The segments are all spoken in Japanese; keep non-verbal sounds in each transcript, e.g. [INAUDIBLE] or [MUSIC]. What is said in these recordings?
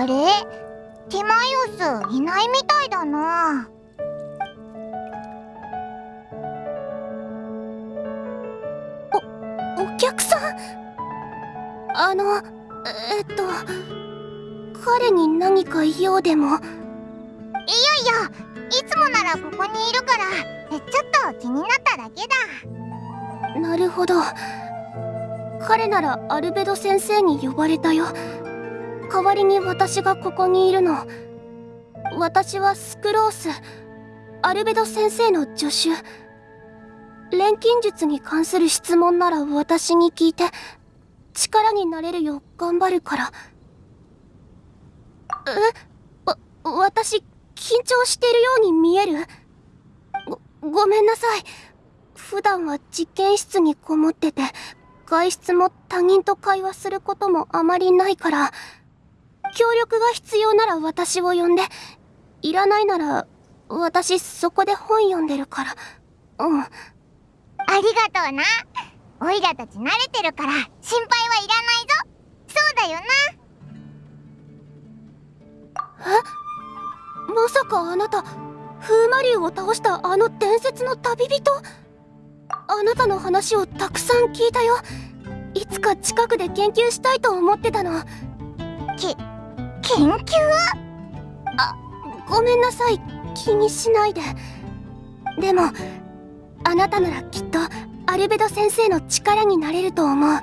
あれ？ティマイオスいないみたいだな。おお客さん？あのえっと彼に何か用でも？いやいやいつもならここにいるからちょっと気になっただけだ。なるほど。彼ならアルベド先生に呼ばれたよ代わりに私がここにいるの。私はスクロースアルベド先生の助手。錬金術に関する質問なら私に聞いて力になれるよう頑張るから。え？わ私緊張してるように見える？ごごめんなさい。普段は実験室にこもってて外出も他人と会話することもあまりないから。協力が必要なら私を呼んでいらないなら私そこで本読んでるから。うん。ありがとうな。オイラたち慣れてるから心配はいらないぞ。そうだよな。え？まさかあなた風魔竜を倒したあの伝説の旅人？あなたの話をたくさん聞いたよ。いつか近くで研究したいと思ってたの。き研究あごめんなさい。気にしないで。でもあなたならきっとアルベド先生の力になれると思う。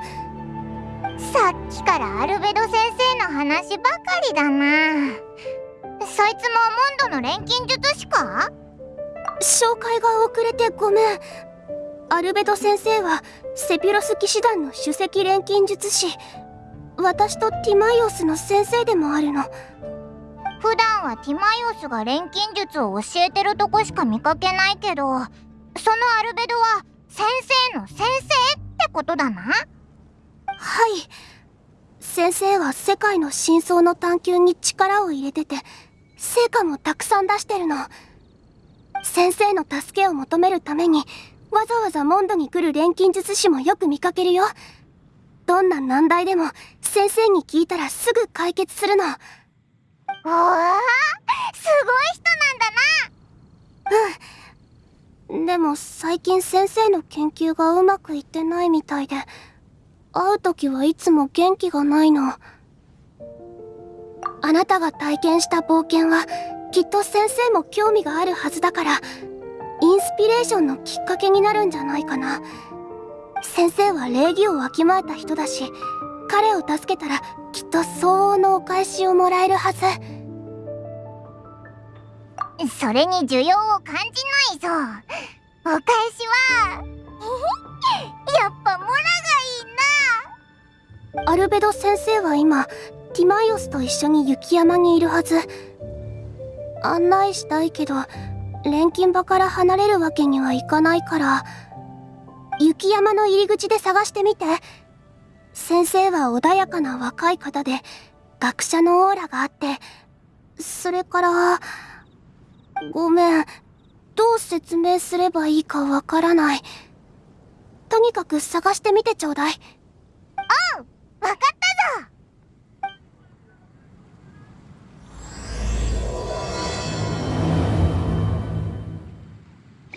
さっきからアルベド先生の話ばかりだな。そいつもモンドの錬金術師か？紹介が遅れてごめん。アルベド先生はセピロス騎士団の首席錬金術師私とティマイオスの先生でもあるの。普段はティマイオスが錬金術を教えてるとこしか見かけないけどそのアルベドは先生の先生ってことだな。はい。先生は世界の真相の探求に力を入れてて成果もたくさん出してるの。先生の助けを求めるためにわざわざモンドに来る錬金術師もよく見かけるよどんな難題でも先生に聞いたらすぐ解決するの。おーすごい人なんだな。うん。でも最近先生の研究がうまくいってないみたいで会う時はいつも元気がないの。あなたが体験した冒険はきっと先生も興味があるはずだからインスピレーションのきっかけになるんじゃないかな先生は礼儀をわきまえた人だし彼を助けたらきっと相応のお返しをもらえるはず。それに需要を感じないぞ。お返しは [LAUGHS] やっぱモラがいいな。アルベド先生は今ティマイオスと一緒に雪山にいるはず。案内したいけど錬金場から離れるわけにはいかないから雪山の入り口で探してみて。先生は穏やかな若い方で学者のオーラがあって。それからごめん。どう説明すればいいかわからない。とにかく探してみてちょうだい。うん。わかったぞ。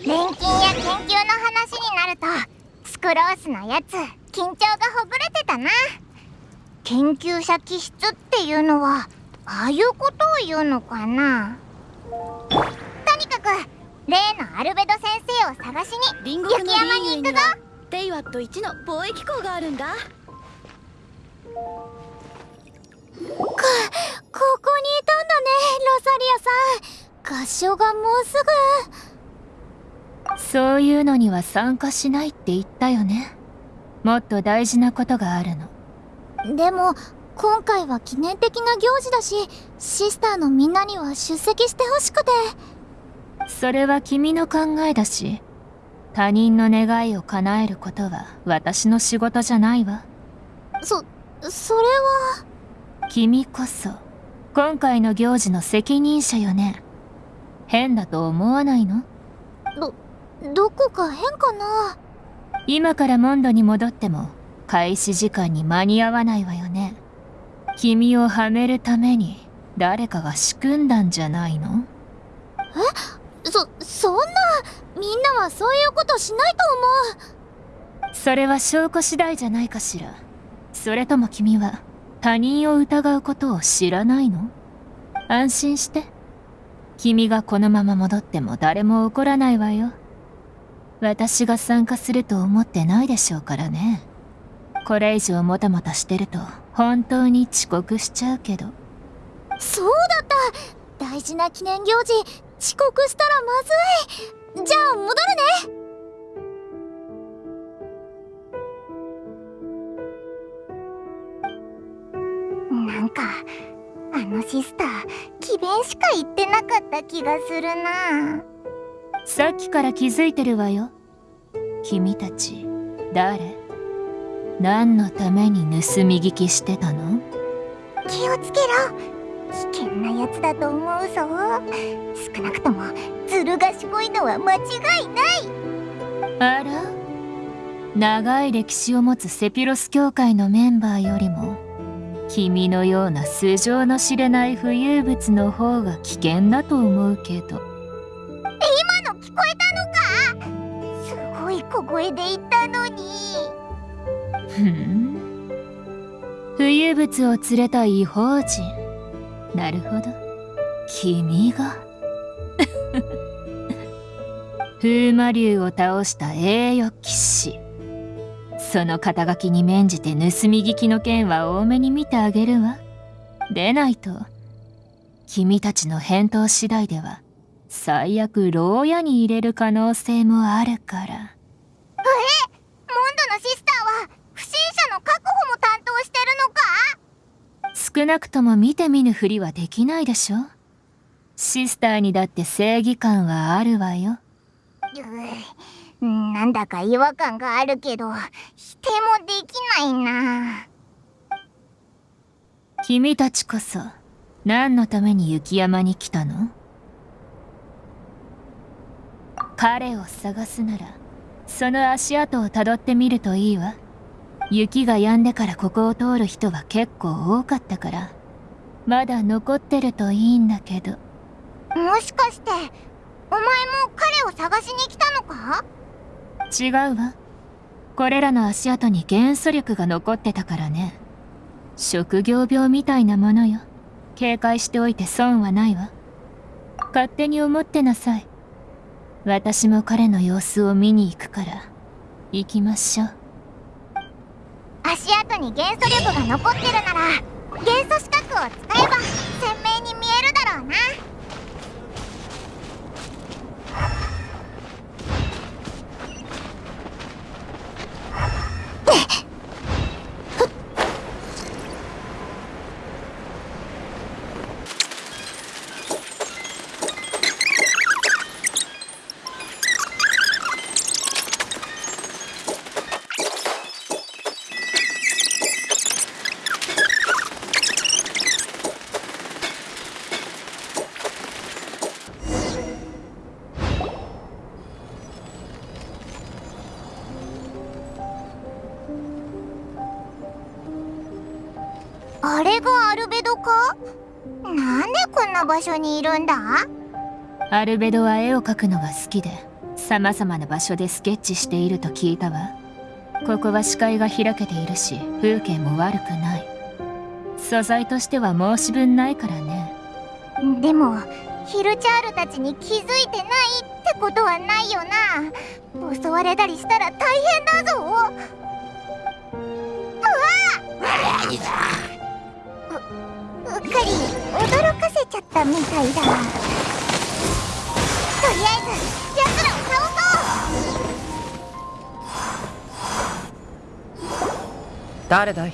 錬金や研究の話になるとスクロースのやつ。緊張がほぐれてたな。研究者気質っていうのはああいうことを言うのかな。とにかく例のアルベド先生を探しに雪山に行くぞ。テイワット1の貿易港があるんだ。かここにいたんだねロサリアさん。合唱がもうすぐそういうのには参加しないって言ったよね。もっと大事なことがあるの。でも今回は記念的な行事だしシスターのみんなには出席してほしくて。それは君の考えだし他人の願いを叶えることは私の仕事じゃないわ。そそれは。君こそ今回の行事の責任者よね。変だと思わないの？どどこか変かな？今からモンドに戻っても開始時間に間に合わないわよね。君をはめるために誰かが仕組んだんじゃないの？そそんなみんなはそういうことしないと思う。それは証拠次第じゃないかしら。それとも君は他人を疑うことを知らないの？安心して。君がこのまま戻っても誰も怒らないわよ私が参加すると思ってないでしょうからね。これ以上もたもたしてると本当に遅刻しちゃうけど。そうだった。大事な記念行事遅刻したらまずい。じゃあ戻るね。なんかあのシスター詭弁しか言ってなかった気がするな。さっきから気づいてるわよ。君たち誰？何のために盗み聞きしてたの？気をつけろ。危険なやつだと思うぞ。少なくともずる賢いのは間違いない。あら？長い歴史を持つセピロス教会のメンバーよりも君のような素性の知れない浮遊物の方が危険だと思うけどえたのか？すごい小声で言ったのに。ふん。浮遊物を連れた異邦人。なるほど。君が。[LAUGHS] 風魔竜を倒した栄誉騎士。その肩書きに免じて盗み聞きの件は多めに見てあげるわ。でないと君たちの返答次第では最悪牢屋に入れる可能性もあるから。モンドのシスターは不審者の確保も担当してるのか？少なくとも見て見ぬふりはできないでしょ。シスターにだって正義感はあるわよ。なんだか違和感があるけど否定もできないな。君たちこそ何のために雪山に来たの？彼を探すならその足跡をたどってみるといいわ。雪が止んでからここを通る人は結構多かったから。まだ残ってるといいんだけど。もしかしてお前も彼を探しに来たのか？違うわ。これらの足跡に元素力が残ってたからね。職業病みたいなものよ。警戒しておいて損はないわ。勝手に思ってなさい私も彼の様子を見に行くから行きましょう。足跡に元素力が残ってるなら元素資格を使え。場所にいるんだ？アルベドは絵を描くのが好きで様々な場所でスケッチしていると聞いたわ。ここは視界が開けているし風景も悪くない。素材としては申し分ないからね。でもヒルチャールたちに気づいてないってことはないよな。襲われたりしたら大変だぞ。うわううっかりったみたいだとりあえず奴らを倒そう。誰だい？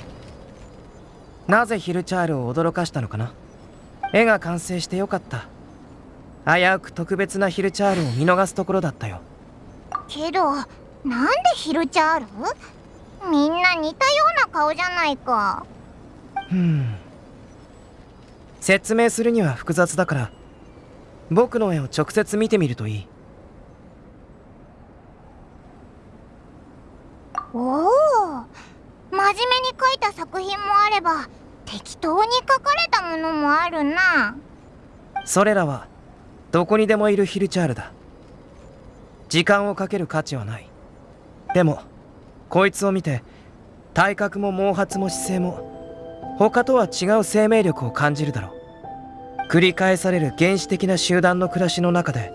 なぜヒルチャールを驚かしたのかな？絵が完成してよかった。危うく特別なヒルチャールを見逃すところだったよ。けどなんでヒルチャール？みんな似たような顔じゃないか。ふん説明するには複雑だから僕の絵を直接見てみるといい。おお真面目に描いた作品もあれば適当に書かれたものもあるな。それらはどこにでもいるヒルチャールだ。時間をかける価値はない。でもこいつを見て体格も毛髪も姿勢も他とは違う生命力を感じるだろう繰り返される原始的な集団の暮らしの中で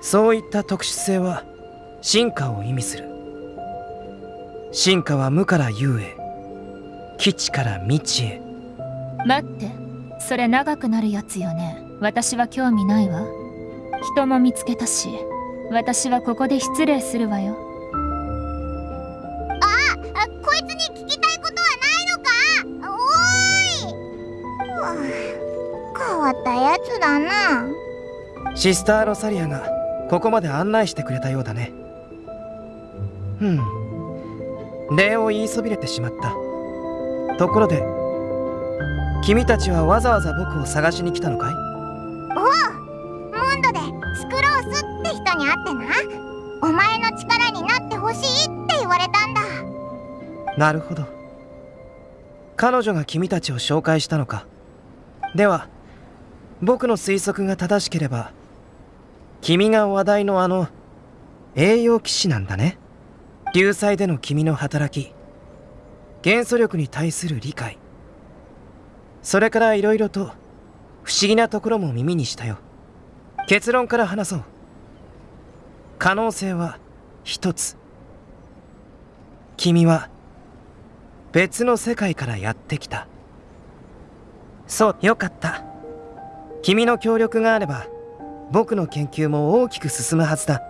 そういった特殊性は進化を意味する。進化は無から有へ基地から未知へ。待ってそれ長くなるやつよね。私は興味ないわ。人も見つけたし私はここで失礼するわよ。あこいつに聞きたいことはないのか？おーい変わったやつだな。シスター・ロサリアがここまで案内してくれたようだね。うん。礼を言いそびれてしまった。ところで君たちはわざわざ僕を探しに来たのかい？モンドでスクロースって人に会ってな。お前の力になってほしいって言われたんだ。なるほど。彼女が君たちを紹介したのか。では僕の推測が正しければ君が話題のあの栄養騎士なんだね。流祭での君の働き元素力に対する理解。それから色々と不思議なところも耳にしたよ。結論から話そう。可能性は一つ。君は別の世界からやってきた。そうよかった。君の協力があれば僕の研究も大きく進むはずだ。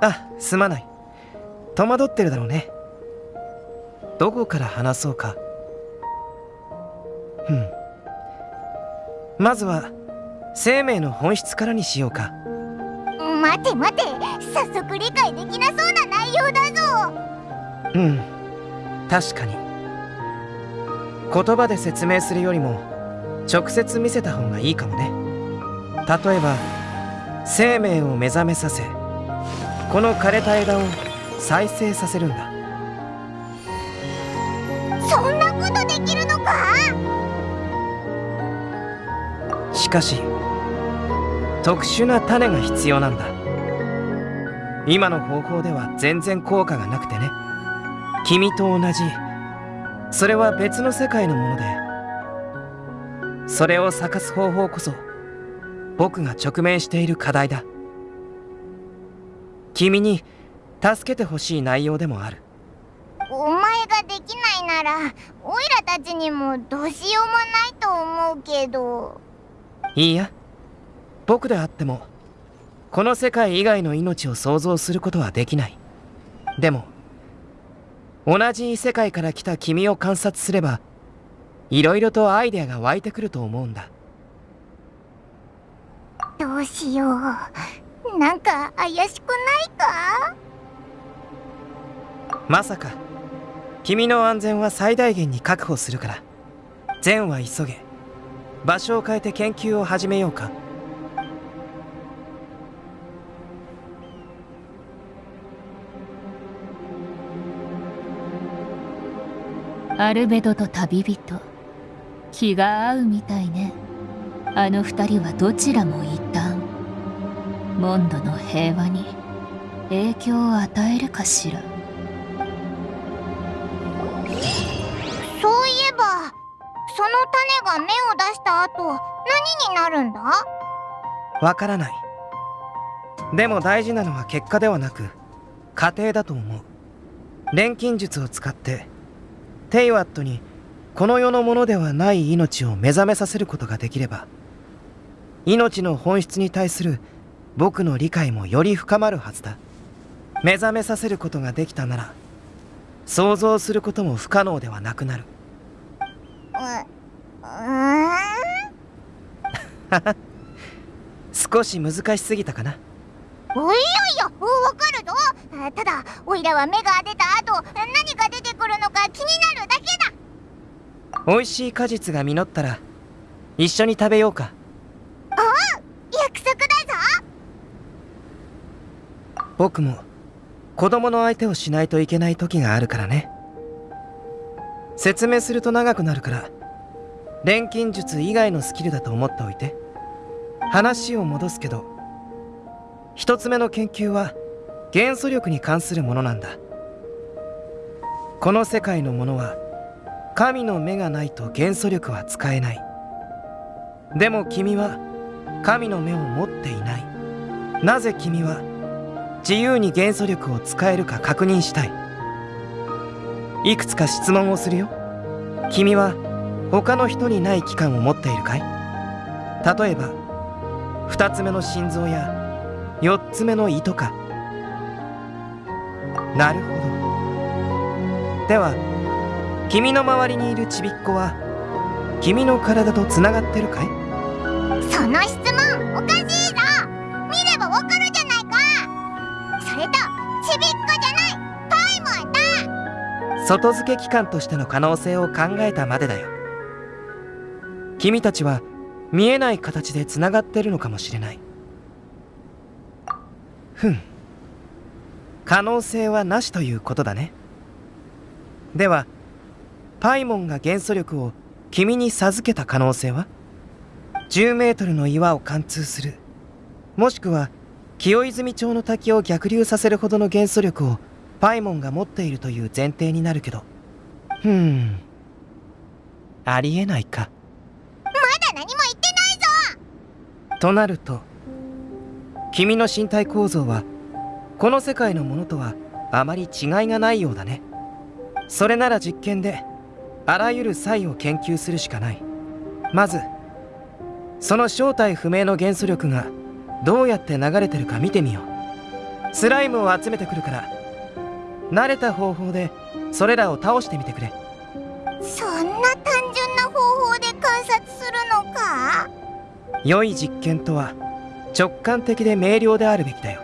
あすまない。戸惑ってるだろうね。どこから話そうか。うん。まずは生命の本質からにしようか。待て待て。早速理解できなそうな内容だぞ。うん。確かに言葉で説明するよりも直接見せた方がいいかもね。例えば生命を目覚めさせこの枯れた枝を再生させるんだ。そんなことできるのか？しかし特殊な種が必要なんだ。今の方法では全然効果がなくてね。君と同じそれは別の世界のものでそれを咲かす方法こそ僕が直面している課題だ。君に助けてほしい内容でもある。お前ができないならオイラたちにもどうしようもないと思うけど。いいや。僕であってもこの世界以外の命を想像することはできない。でも同じ異世界から来た君を観察すればいろいろとアイデアが湧いてくると思うんだ。どうしよう。なんか怪しくないか？まさか君の安全は最大限に確保するから。善は急げ。場所を変えて研究を始めようかアルベドと旅人。気が合うみたいね。あの二人はどちらも異端。モンドの平和に影響を与えるかしら。そういえばその種が芽を出した後何になるんだ？わからない。でも大事なのは結果ではなく過程だと思う。錬金術を使ってテイワットにこの世のものではない命を目覚めさせることができれば命の本質に対する僕の理解もより深まるはずだ。目覚めさせることができたなら想像することも不可能ではなくなる。[LAUGHS] [LAUGHS] 少し難しすぎたかな。おいやいやわかるぞ。あただオイラは芽が出た後何が出てくるのか気になるだけだ。美味しい果実が実ったら一緒に食べようか。約束だぞ。僕も子供の相手をしないといけない時があるからね。説明すると長くなるから錬金術以外のスキルだと思っておいて話を戻すけど一つ目の研究は元素力に関するものなんだ。この世界のものは神の目がないと元素力は使えない。でも君は神の目を持っていない。なぜ君は自由に元素力を使えるか確認したい。いくつか質問をするよ。君は他の人にない器官を持っているかい？例えば2つ目の心臓や4つ目の胃とか。なるほど。では君の周りにいるちびっ子は君の体とつながってるかい？その質問おかしいぞ。見ればわかるじゃないか。それとちびっこじゃない。パイモンだ外付け機関としての可能性を考えたまでだよ。君たちは見えない形でつながってるのかもしれない。ふん可能性はなしということだね。ではパイモンが元素力を君に授けた可能性は？10メートルの岩を貫通する。もしくは清泉町の滝を逆流させるほどの元素力をパイモンが持っているという前提になるけど。ふん。ありえないか。まだ何も言ってないぞ。となると君の身体構造はこの世界のものとはあまり違いがないようだね。それなら実験であらゆる際を研究するしかない。まずその正体不明の元素力がどうやって流れてるか見てみよう。スライムを集めてくるから慣れた方法でそれらを倒してみてくれ。そんな単純な方法で観察するのか？良い実験とは直感的で明瞭であるべきだよ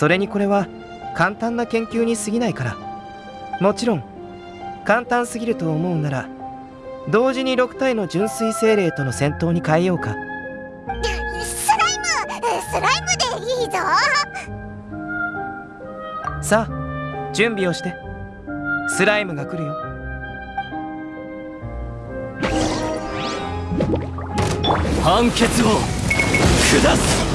それにこれは簡単な研究に過ぎないから。もちろん簡単すぎると思うなら同時に6体の純粋精霊との戦闘に変えようか。スライムスライムでいいぞ。さあ準備をして。スライムが来るよ。判決を下す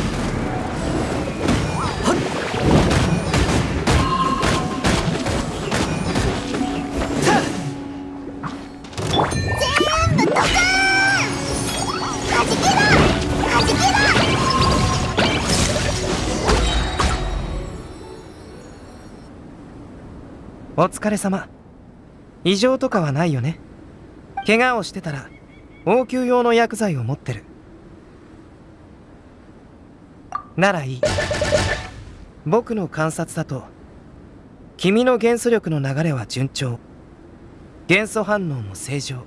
お疲れ様。異常とかはないよね。怪我をしてたら応急用の薬剤を持ってる。ならいい。僕の観察だと君の元素力の流れは順調。元素反応も正常。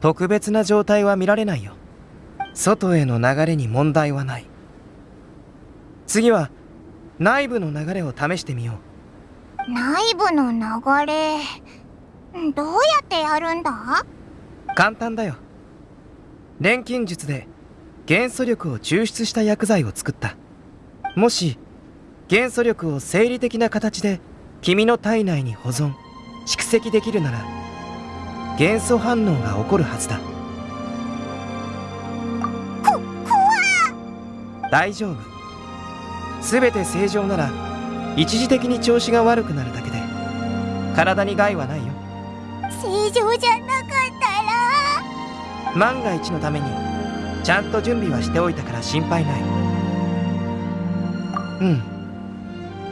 特別な状態は見られないよ。外への流れに問題はない。次は内部の流れを試してみよう。内部の流れ。どうやってやるんだ？簡単だよ。錬金術で元素力を抽出した薬剤を作った。もし元素力を生理的な形で君の体内に保存蓄積できるなら元素反応が起こるはずだ。こ怖大丈夫。全て正常なら一時的に調子が悪くなるだけで体に害はないよ。正常じゃなかったら。万が一のためにちゃんと準備はしておいたから心配ない。うん。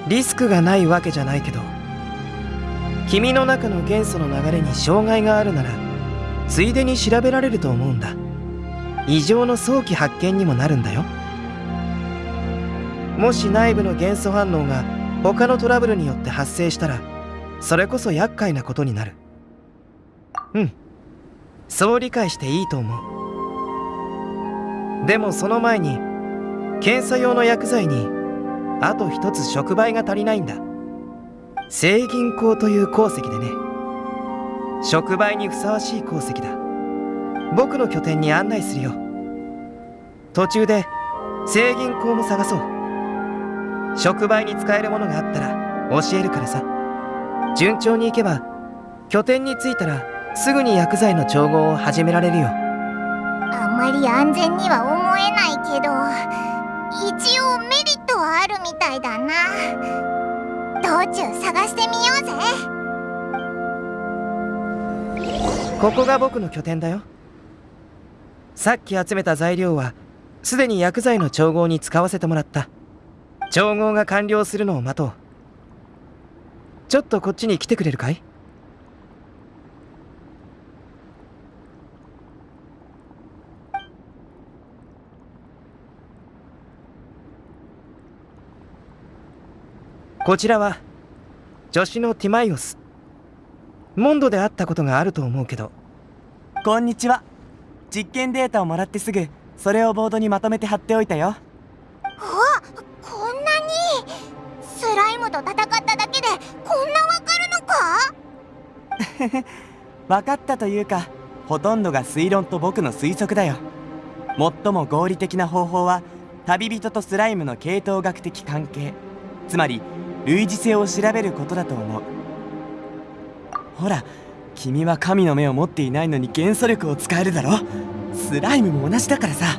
リスクがないわけじゃないけど君の中の元素の流れに障害があるならついでに調べられると思うんだ。異常の早期発見にもなるんだよ。もし内部の元素反応が他のトラブルによって発生したらそれこそ厄介なことになる。うん。そう理解していいと思う。でもその前に検査用の薬剤にあと一つ触媒が足りないんだ。正銀鉱という鉱石でね。触媒にふさわしい鉱石だ。僕の拠点に案内するよ。途中で正銀鉱も探そう。触媒に使えるものがあったら教えるからさ。順調にいけば拠点に着いたらすぐに薬剤の調合を始められるよ。あんまり安全には思えないけど一応メリットはあるみたいだな。道中探してみようぜ。ここが僕の拠点だよ。さっき集めた材料はすでに薬剤の調合に使わせてもらった調合が完了するのを待とう。ちょっとこっちに来てくれるかい？こちらは助手のティマイオスモンドで会ったことがあると思うけど。こんにちは。実験データをもらってすぐそれをボードにまとめて貼っておいたよ。と戦っただけでこんなわかるのか？[LAUGHS] 分かったというかほとんどが推論と僕の推測だよ。最も合理的な方法は旅人とスライムの系統学的関係。つまり類似性を調べることだと思う。ほら君は神の目を持っていないのに元素力を使えるだろ？スライムも同じだからさ。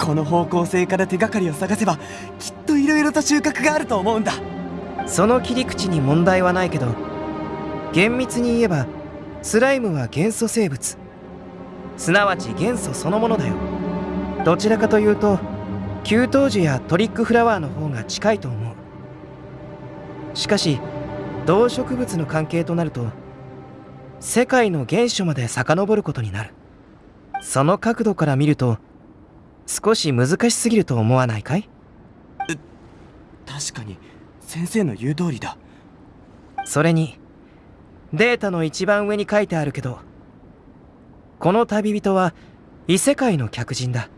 この方向性から手がかりを探せばきっと色々と収穫があると思うんだ。その切り口に問題はないけど厳密に言えばスライムは元素生物。すなわち元素そのものだよ。どちらかというと給湯樹やトリックフラワーの方が近いと思う。しかし動植物の関係となると世界の原初まで遡ることになる。その角度から見ると少し難しすぎると思わないかい？確かに。先生の言う通りだ。それにデータの一番上に書いてあるけどこの旅人は異世界の客人だ。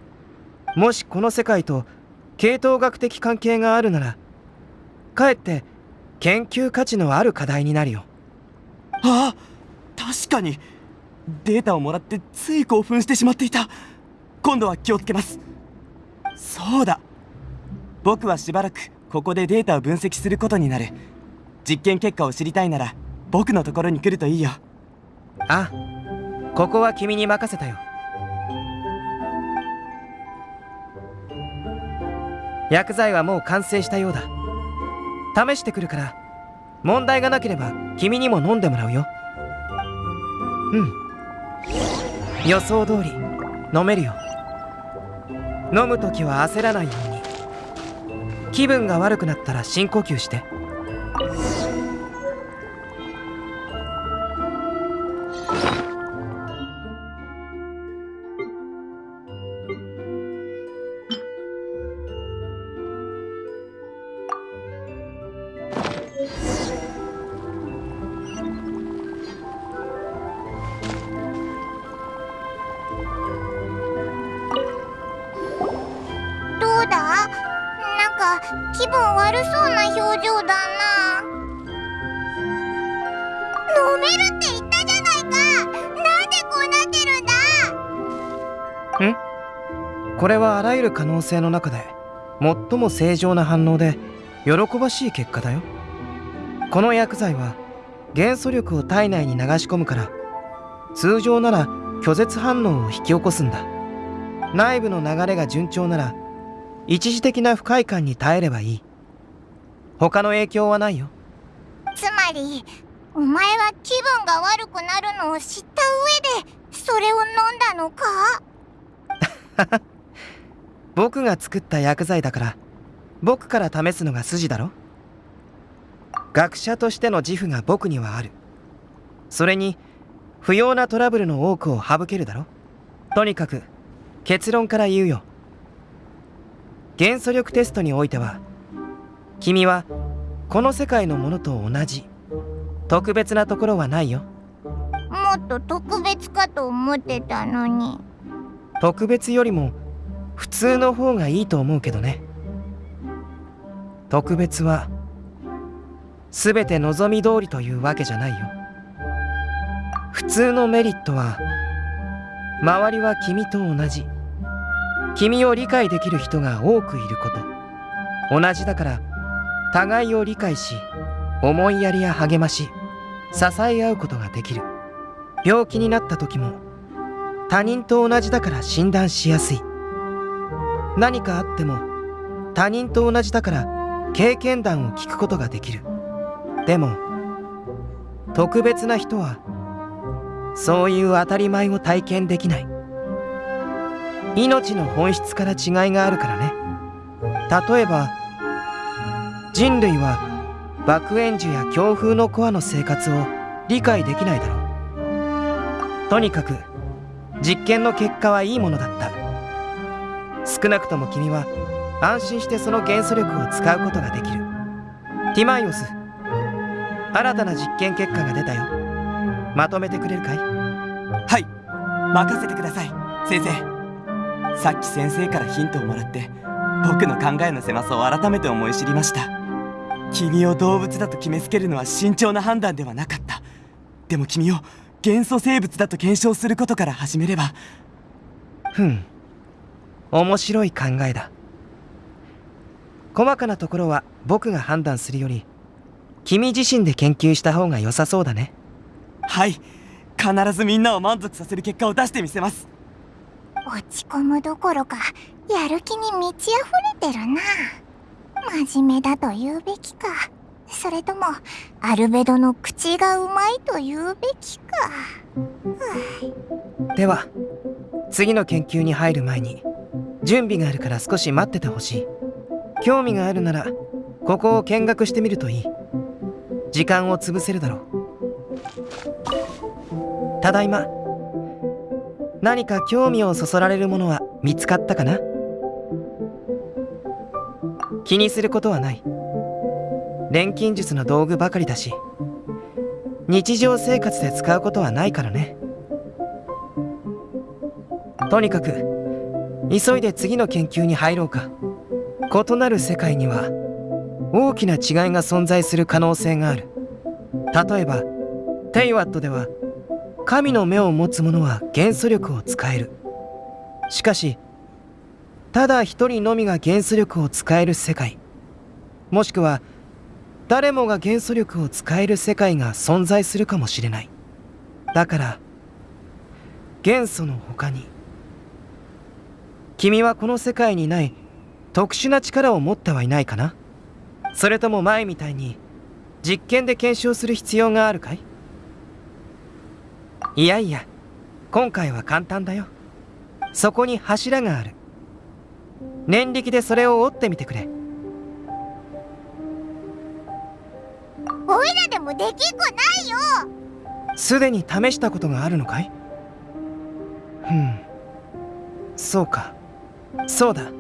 もしこの世界と系統学的関係があるならかえって研究価値のある課題になるよ。ああ確かに。データをもらってつい興奮してしまっていた。今度は気をつけます。そうだ。僕はしばらくここでデータを分析することになる。実験結果を知りたいなら僕のところに来るといいよ。あここは君に任せたよ。薬剤はもう完成したようだ。試してくるから問題がなければ君にも飲んでもらうよ。うん。予想通り飲めるよ。飲む時は焦らないように。気分が悪くなったら深呼吸して。る可能性の中で最も正常な反応で喜ばしい結果だよ。この薬剤は元素力を体内に流し込むから通常なら拒絶反応を引き起こすんだ。内部の流れが順調なら一時的な不快感に耐えればいい。他の影響はないよ。つまりお前は気分が悪くなるのを知った上でそれを飲んだのか？[LAUGHS] 僕が作った薬剤だから僕から試すのが筋だろ？学者としての自負が僕にはある。それに不要なトラブルの多くを省けるだろ？とにかく結論から言うよ。元素力テストにおいては君はこの世界のものと同じ特別なところはないよ。もっと特別かと思ってたのに。特別よりも普通の方がいいと思うけどね。特別は全て望み通りというわけじゃないよ。普通のメリットは周りは君と同じ。君を理解できる人が多くいること。同じだから互いを理解し思いやりや励まし支え合うことができる。病気になった時も他人と同じだから診断しやすい。何かあっても他人と同じだから経験談を聞くことができる。でも特別な人はそういう当たり前を体験できない。命の本質から違いがあるからね。例えば人類は爆炎樹や強風のコアの生活を理解できないだろう。とにかく実験の結果はいいものだった。少なくとも君は安心してその元素力を使うことができる。ティマイオス新たな実験結果が出たよ。まとめてくれるかい？はい。任せてください先生。さっき先生からヒントをもらって僕の考えの狭さを改めて思い知りました。君を動物だと決めつけるのは慎重な判断ではなかった。でも君を元素生物だと検証することから始めれば。ふん面白い考えだ。細かなところは僕が判断するより君自身で研究した方が良さそうだね。はい。必ずみんなを満足させる結果を出してみせます。落ち込むどころかやる気に満ち溢れてるな。真面目だと言うべきか。それともアルベドの口がうまいと言うべきか。では次の研究に入る前に準備があるから少し待っててほしい。興味があるならここを見学してみるといい。時間を潰せるだろう。ただいま何か興味をそそられるものは見つかったかな？気にすることはない。錬金術の道具ばかりだし日常生活で使うことはないからね。とにかく急いで次の研究に入ろうか異なる世界には大きな違いが存在する可能性がある例えばテイワットでは神の目を持つ者は元素力を使えるしかしただ一人のみが元素力を使える世界もしくは誰もが元素力を使える世界が存在するかもしれないだから元素の他に君はこの世界にない特殊な力を持ってはいないかな？それとも前みたいに実験で検証する必要があるかい？いやいや今回は簡単だよ。そこに柱がある。念力でそれを折ってみてくれ。おいらでもできっこないよ！すでに試したことがあるのかい？ふんそうかそうだ。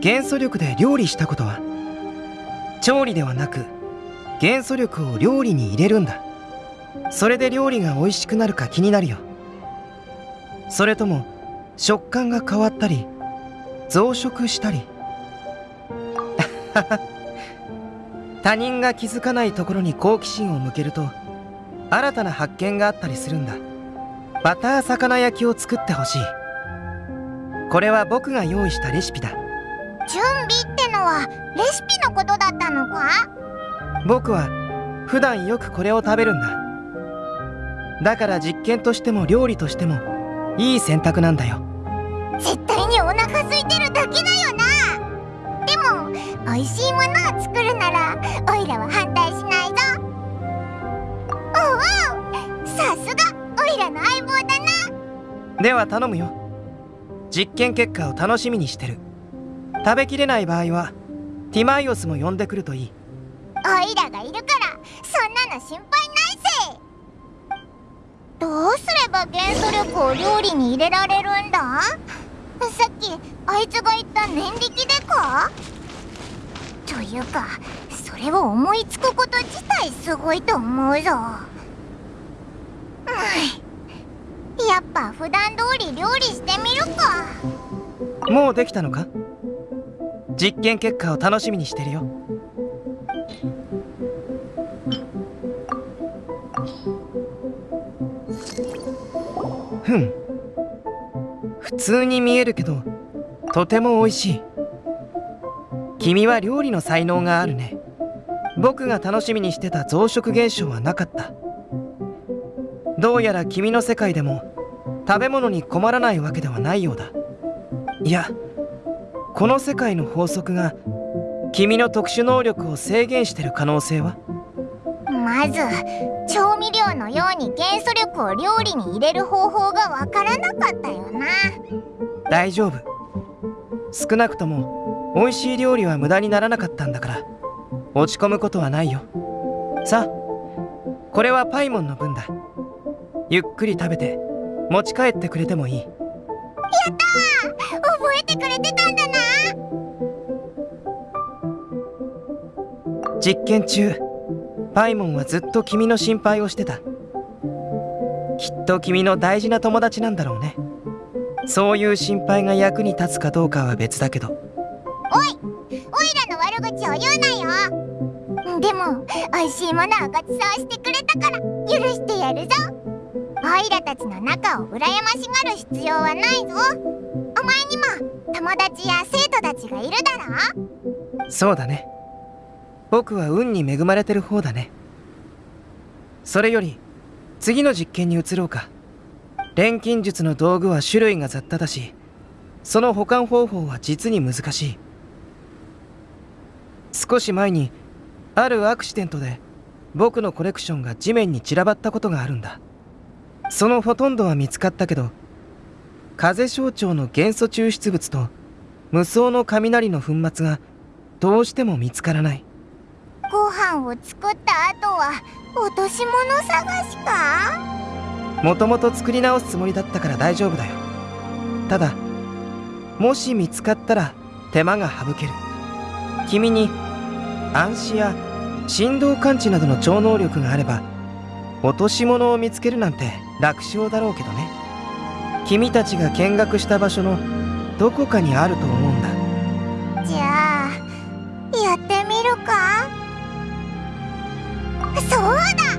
元素力で料理したことは調理ではなく元素力を料理に入れるんだ。それで料理が美味しくなるか気になるよ。それとも食感が変わったり増殖したり。[LAUGHS] 他人が気づかないところに好奇心を向けると新たな発見があったりするんだ。バター魚焼きを作ってほしい。これは僕が用意したレシピだ。準備ってのはレシピのことだったのか？僕は普段よくこれを食べるんだ。だから実験としても料理としてもいい選択なんだよ。絶対にお腹空いてるだけだよな。でも美味しいものを作るならおいらは反対しないぞ。おおさすがおいらの相棒だな。では頼むよ実験結果を楽しみにしてる。食べきれない場合はティマイオスも呼んでくるといい。おいらがいるからそんなの心配ないぜ。どうすれば元素力を料理に入れられるんだ？さっきあいつが言った念力でか？というかそれを思いつくこと自体すごいと思うぞ。うん。やっぱ普段通り料理してみるか。もうできたのか？実験結果を楽しみにしてるよ。ふん。普通に見えるけどとても美味しい。君は料理の才能があるね。僕が楽しみにしてた増殖現象はなかった。どうやら君の世界でも食べ物に困らないわけではないようだ。いやこの世界の法則が君の特殊能力を制限してる可能性は？まず調味料のように元素力を料理に入れる方法がわからなかったよな。大丈夫。少なくとも美味しい料理は無駄にならなかったんだから落ち込むことはないよ。さあこれはパイモンの分だゆっくり食べて持ち帰ってくれてもいい。やったー！覚えてくれてたんだな！実験中パイモンはずっと君の心配をしてた。きっと君の大事な友達なんだろうね。そういう心配が役に立つかどうかは別だけど。おい！おいらの悪口を言うなよ！でも美味しいものをごちそうしてくれたから許してやるぞおいらたちの仲を羨ましがる必要はないぞ。お前にも友達や生徒たちがいるだろ？そうだね。僕は運に恵まれてる方だね。それより次の実験に移ろうか。錬金術の道具は種類が雑多だしその保管方法は実に難しい。少し前にあるアクシデントで僕のコレクションが地面に散らばったことがあるんだ。そのほとんどは見つかったけど風象徴の元素抽出物と無双の雷の粉末がどうしても見つからない。ご飯を作った後は落とし物探しか？もともと作り直すつもりだったから大丈夫だよ。ただもし見つかったら手間が省ける。君に暗視や振動感知などの超能力があれば落とし物を見つけるなんて楽勝だろうけどね。君たちが見学した場所のどこかにあると思うんだ。じゃあやってみるか？そうだ！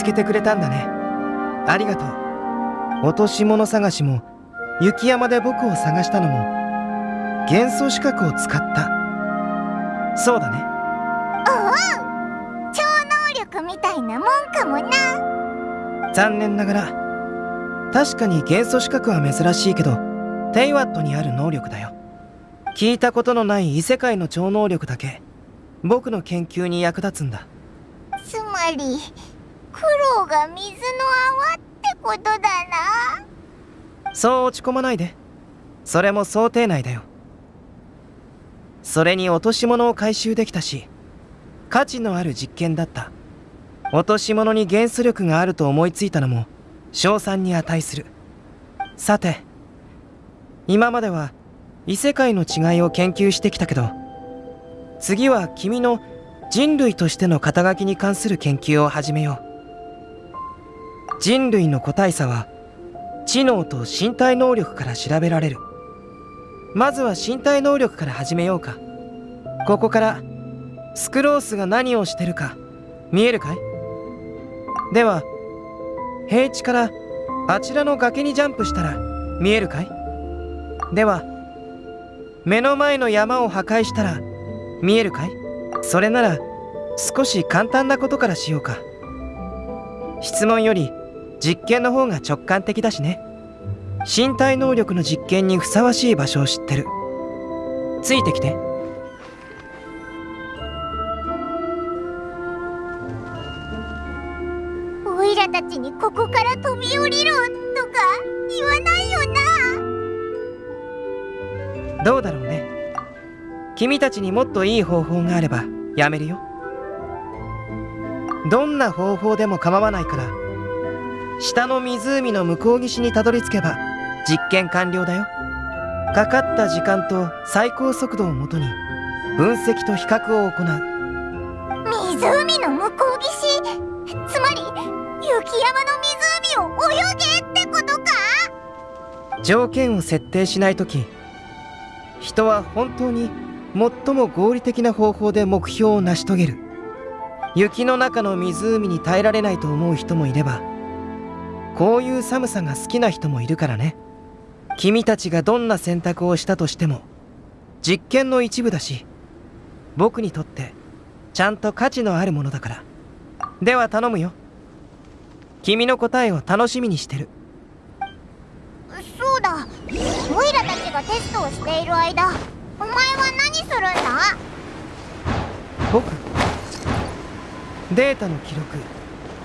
つけてくれたんだね。ありがとう。落とし物探しも雪山で僕を探したのも元素資格を使った。そうだね。おお超能力みたいなもんかもな。残念ながら確かに元素資格は珍しいけどテイワットにある能力だよ。聞いたことのない異世界の超能力だけ僕の研究に役立つんだ。つまりが水の泡ってことだな。そう落ち込まないで。それも想定内だよ。それに落とし物を回収できたし価値のある実験だった。落とし物に元素力があると思いついたのも賞賛に値する。さて今までは異世界の違いを研究してきたけど次は君の人類としての肩書きに関する研究を始めよう。人類の個体差は知能と身体能力から調べられる。まずは身体能力から始めようか。ここからスクロースが何をしてるか見えるかい？では平地からあちらの崖にジャンプしたら見えるかい？では目の前の山を破壊したら見えるかい？それなら少し簡単なことからしようか。質問より実験の方が直感的だしね。身体能力の実験にふさわしい場所を知ってる。ついてきて。オイラたちにここから飛び降りろとか言わないよな。どうだろうね。君たちにもっといい方法があればやめるよ。どんな方法でも構わないから下の湖の向こう岸にたどり着けば実験完了だよ。かかった時間と最高速度をもとに分析と比較を行う。湖の向こう岸？つまり雪山の湖を泳げってことか？条件を設定しないとき人は本当に最も合理的な方法で目標を成し遂げる。雪の中の湖に耐えられないと思う人もいればこういう寒さが好きな人もいるからね。君たちがどんな選択をしたとしても実験の一部だし僕にとってちゃんと価値のあるものだから。では頼むよ。君の答えを楽しみにしてる。そうだ。オイラたちがテストをしている間お前は何するんだ？僕データの記録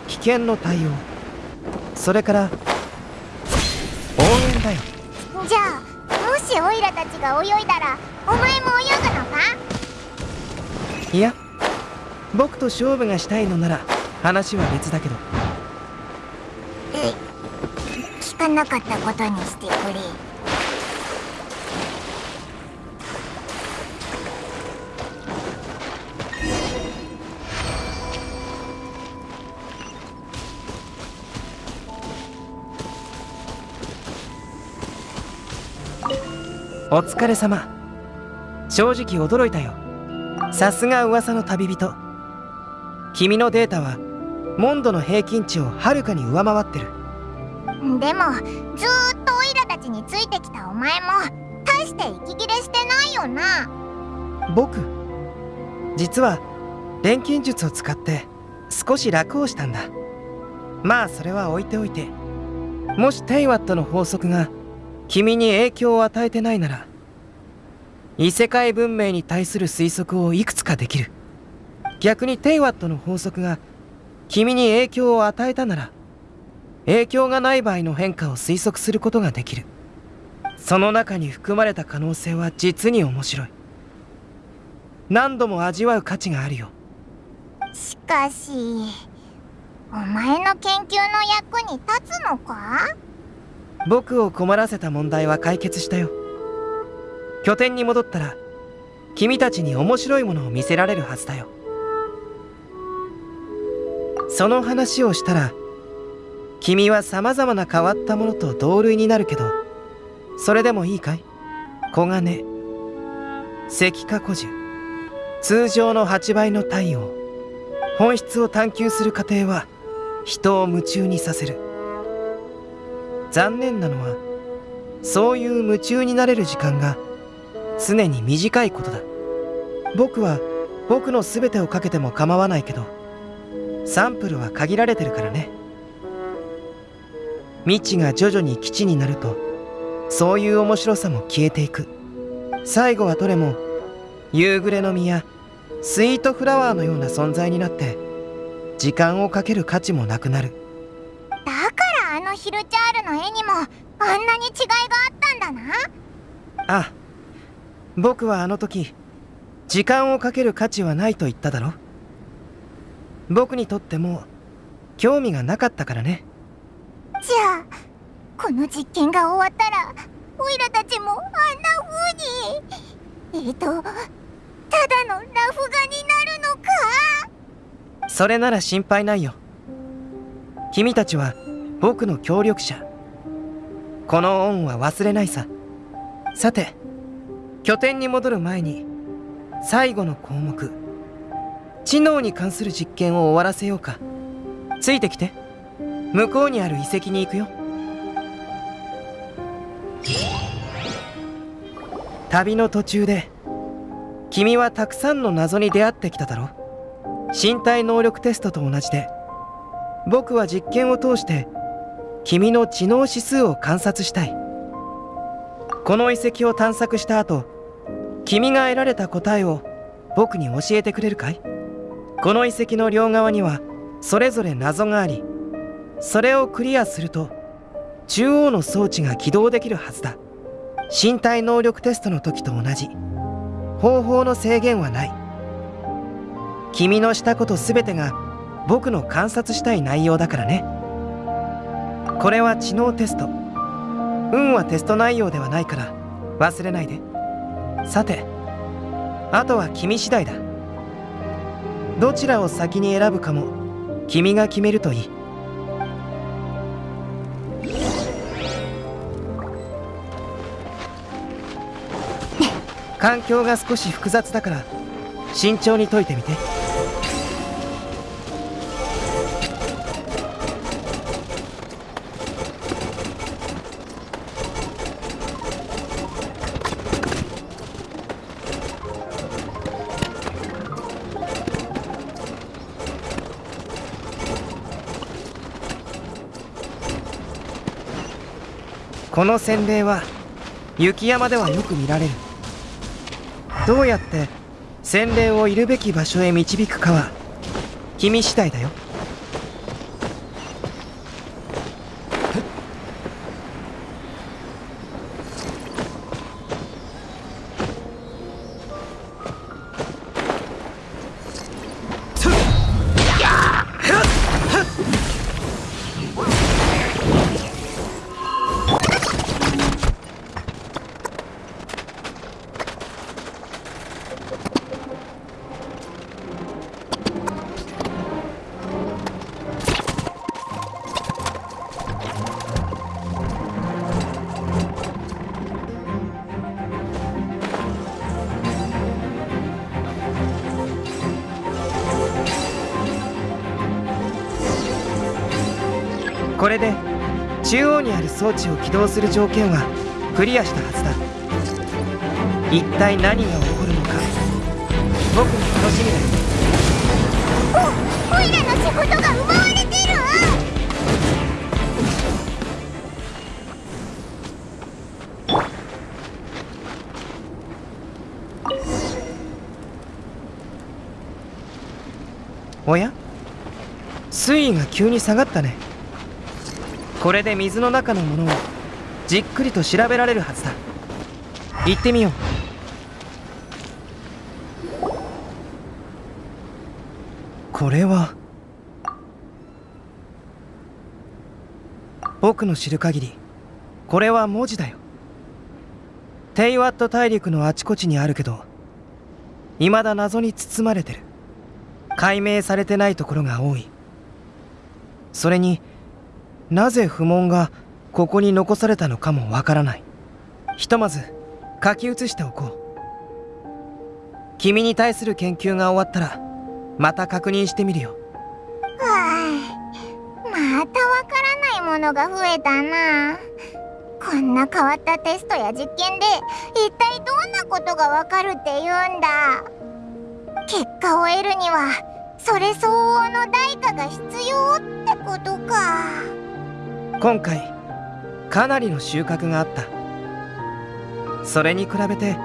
危険の対応それから応援だよ。じゃあもしオイラたちが泳いだらお前も泳ぐのか？いや僕と勝負がしたいのなら話は別だけど。え聞かなかったことにしてくれお疲れ様。正直驚いたよ。さすが噂の旅人。君のデータはモンドの平均値をはるかに上回ってる。でもずーっとオイラたちについてきたお前も大して息切れしてないよな。僕実は錬金術を使って少し楽をしたんだ。まあそれは置いておいて。もしテイワットの法則が君に影響を与えてないなら異世界文明に対する推測をいくつかできる。逆にテイワットの法則が君に影響を与えたなら影響がない場合の変化を推測することができる。その中に含まれた可能性は実に面白い。何度も味わう価値があるよ。しかしお前の研究の役に立つのか？僕を困らせた問題は解決したよ。拠点に戻ったら君たちに面白いものを見せられるはずだよ。その話をしたら君は様々な変わったものと同類になるけどそれでもいいかい？黄金石化古樹通常の8倍の太陽本質を探求する過程は人を夢中にさせる。残念なのはそういう夢中になれる時間が常に短いことだ。僕は僕の全てをかけても構わないけどサンプルは限られてるからね。未知が徐々に基地になるとそういう面白さも消えていく。最後はどれも夕暮れの実やスイートフラワーのような存在になって時間をかける価値もなくなる。だからヒルチャールの絵にもあんなに違いがあったんだなあ僕はあの時時間をかける価値はないと言っただろ僕にとっても興味がなかったからねじゃあこの実験が終わったらオイラたちもあんな風にえっ、とただのラフ画になるのかそれなら心配ないよ君たちは僕の協力者。この恩は忘れないさ。さて拠点に戻る前に最後の項目。知能に関する実験を終わらせようか。ついてきて。向こうにある遺跡に行くよ。旅の途中で君はたくさんの謎に出会ってきただろ身体能力テストと同じで僕は実験を通して君の知能指数を観察したい。この遺跡を探索した後君が得られた答えを僕に教えてくれるかい？この遺跡の両側にはそれぞれ謎がありそれをクリアすると中央の装置が起動できるはずだ。身体能力テストの時と同じ。方法の制限はない。君のしたこと全てが僕の観察したい内容だからね。これは知能テスト。運はテスト内容ではないから忘れないで。さてあとは君次第だ。どちらを先に選ぶかも君が決めるといい。環境が少し複雑だから慎重に解いてみて。この洗礼は雪山ではよく見られる。どうやって洗礼をいるべき場所へ導くかは君次第だよ。装置を起動する条件はクリアしたはずだ。一体何が起こるのか。僕も楽しみだ。よおオイラの仕事が奪われてる。おや？水位が急に下がったねこれで水の中のものをじっくりと調べられるはずだ。行ってみよう。これは僕の知る限りこれは文字だよ。テイワット大陸のあちこちにあるけど未だ謎に包まれてる。解明されてないところが多い。それになぜ不問がここに残されたのかもわからない。ひとまず書き写しておこう。君に対する研究が終わったらまた確認してみるよ。はあまたわからないものが増えたな。こんな変わったテストや実験で一体どんなことがわかるって言うんだ。結果を得るにはそれ相応の代価が必要ってことか。今回かなりの収穫があった。それに比べて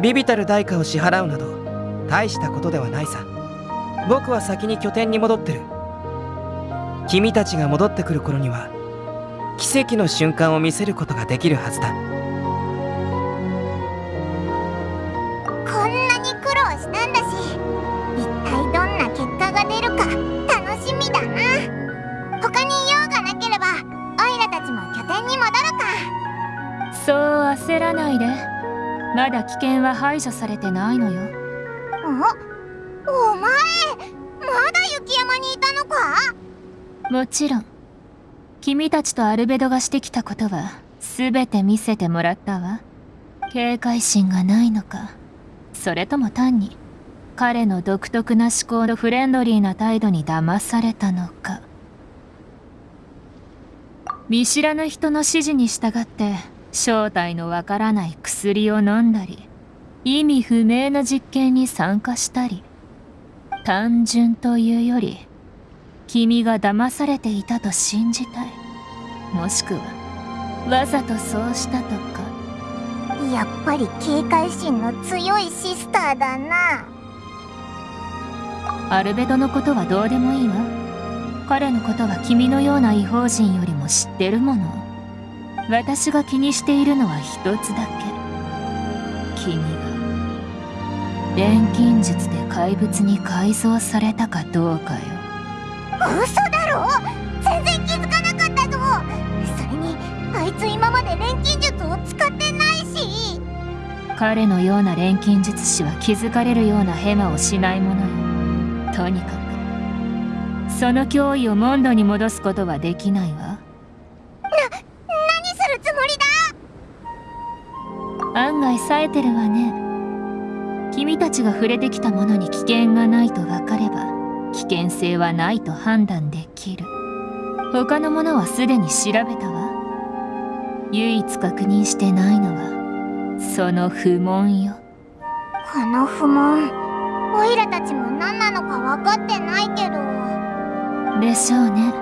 ビビたる代価を支払うなど大したことではないさ。僕は先に拠点に戻ってる。君たちが戻ってくる頃には奇跡の瞬間を見せることができるはずだ。こんなに苦労したんだし。焦らないで。まだ危険は排除されてないのよ。おお前まだ雪山にいたのか？もちろん。君たちとアルベドがしてきたことは全て見せてもらったわ。警戒心がないのか。それとも単に彼の独特な思考とフレンドリーな態度に騙されたのか。見知らぬ人の指示に従って正体のわからない薬を飲んだり意味不明な実験に参加したり単純というより君が騙されていたと信じたい。もしくはわざとそうしたとか。やっぱり警戒心の強いシスターだな。アルベドのことはどうでもいいわ。彼のことは君のような異邦人よりも知ってるもの私が気にしているのは一つだけ。君が錬金術で怪物に改造されたかどうかよ。嘘だろ？全然気づかなかったぞ。いつ今まで錬金術を使ってないし。彼のような錬金術師は気づかれるようなヘマをしないものよ。とにかくその脅威をモンドに戻すことはできないわ案外冴えてるわね。君たちが触れてきたものに危険がないと分かれば危険性はないと判断できる。他のものはすでに調べたわ。唯一確認してないのはその不問よ。この不問オイラたちも何なのか分かってないけど。でしょうね。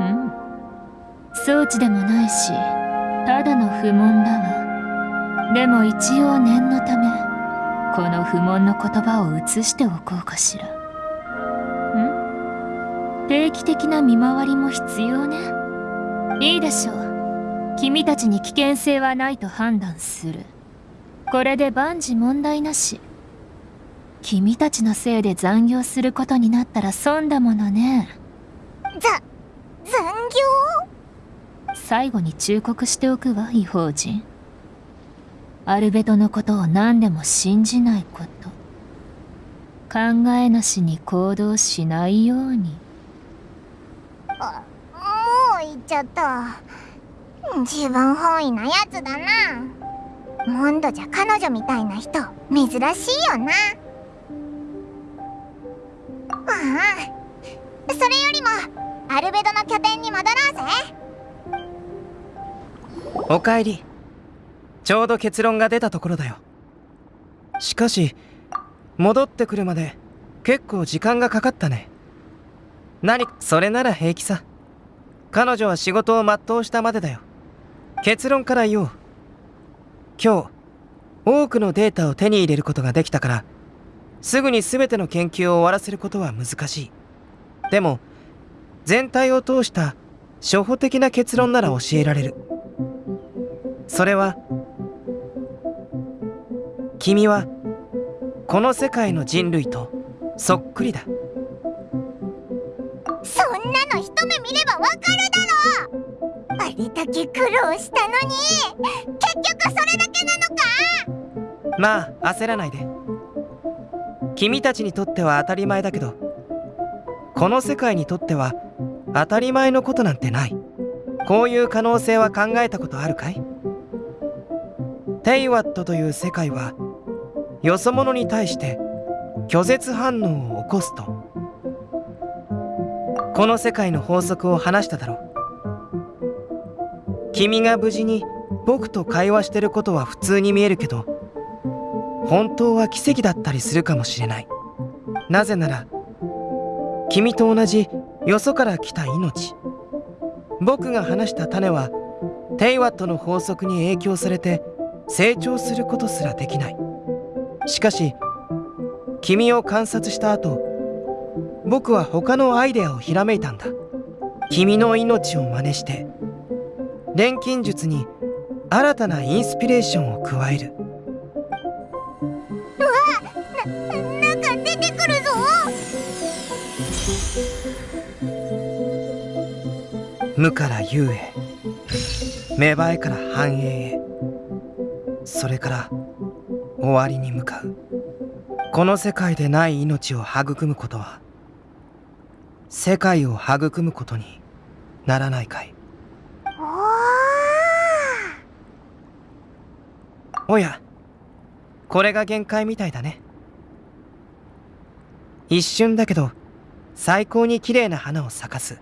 うん。装置でもないしただの不問だわでも一応念のためこの不問の言葉を移しておこうかしら。ん？定期的な見回りも必要ね。いいでしょう。君たちに危険性はないと判断する。これで万事問題なし。君たちのせいで残業することになったら損だものね。ざ残業？最後に忠告しておくわ異邦人アルベトのことを何でも信じないこと。考えなしに行動しないように。あもう言っちゃった。自分本位なやつだな。モンドじゃ彼女みたいな人珍しいよな。ああそれよりもアルベドの拠点に戻ろうぜ。おかえりちょうど結論が出たところだよ。しかし戻ってくるまで結構時間がかかったね。何それなら平気さ。彼女は仕事を全うしたまでだよ。結論から言おう。今日多くのデータを手に入れることができたからすぐに全ての研究を終わらせることは難しい。でも全体を通した初歩的な結論なら教えられる。それは君はこの世界の人類とそっくりだ。そんなの一目見ればわかるだろあれだけ苦労したのに。結局それだけなのか？まあ焦らないで。君たちにとっては当たり前だけどこの世界にとっては当たり前のことなんてない。こういう可能性は考えたことあるかい？テイワットという世界はよそ者に対して拒絶反応を起こすと。この世界の法則を話しただろう。君が無事に僕と会話してることは普通に見えるけど本当は奇跡だったりするかもしれない。なぜなら君と同じよそから来た命。僕が話した種はテイワットの法則に影響されて成長することすらできない。しかし君を観察した後僕は他のアイデアをひらめいたんだ。君の命を真似して錬金術に新たなインスピレーションを加える。なんか出てくるぞ。無から有へ芽生えから繁栄へそれから終わりに向かう。この世界でない命を育むことは世界を育むことにならないかい。おおやこれが限界みたいだね。一瞬だけど最高に綺麗な花を咲かす。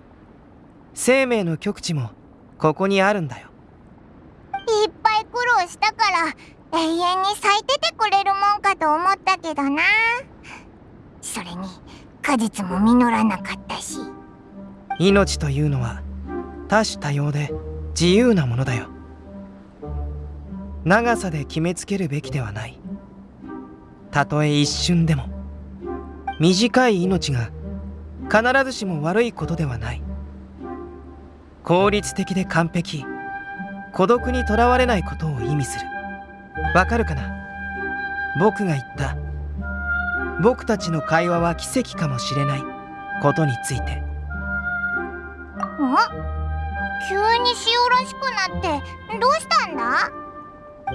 生命の極地もここにあるんだよ。いっぱい苦労したから永遠に咲いててくれるもんかと思ったけどな。それに果実も実らなかったし。命というのは多種多様で自由なものだよ。長さで決めつけるべきではない。たとえ一瞬でも。短い命が必ずしも悪いことではない。効率的で完璧。孤独にとらわれないことを意味する。わかるかな？僕が言った。僕たちの会話は奇跡かもしれない。ことについて。お急に塩らしくなってどうしたんだ？お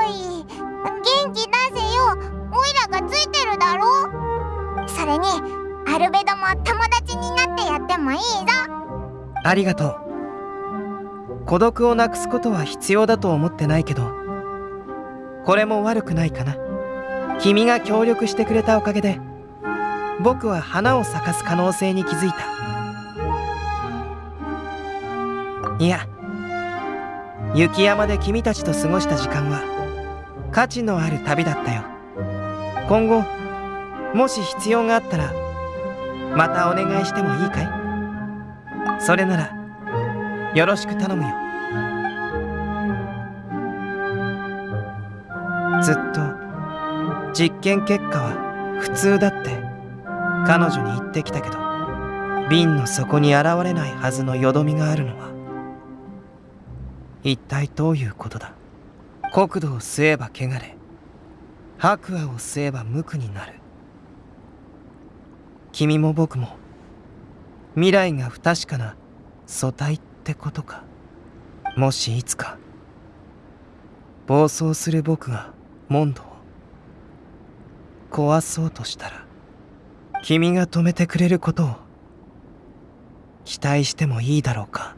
ーい。元気出せよ。オイラがついてるだろ？それにアルベドも友達になってやってもいいぞ。ありがとう。孤独をなくすことは必要だと思ってないけどこれも悪くないかな。君が協力してくれたおかげで僕は花を咲かす可能性に気づいた。いや雪山で君たちと過ごした時間は価値のある旅だったよ。今後もし必要があったらまたお願いしてもいいかい？それならよろしく頼むよ。ずっと実験結果は普通だって彼女に言ってきたけど瓶の底に現れないはずのよどみがあるのは一体どういうことだ？国土を吸えば汚れ白亜を吸えば無垢になる。君も僕も未来が不確かな素体ってことか？もしいつか暴走する僕がモンドを壊そうとしたら君が止めてくれることを期待してもいいだろうか。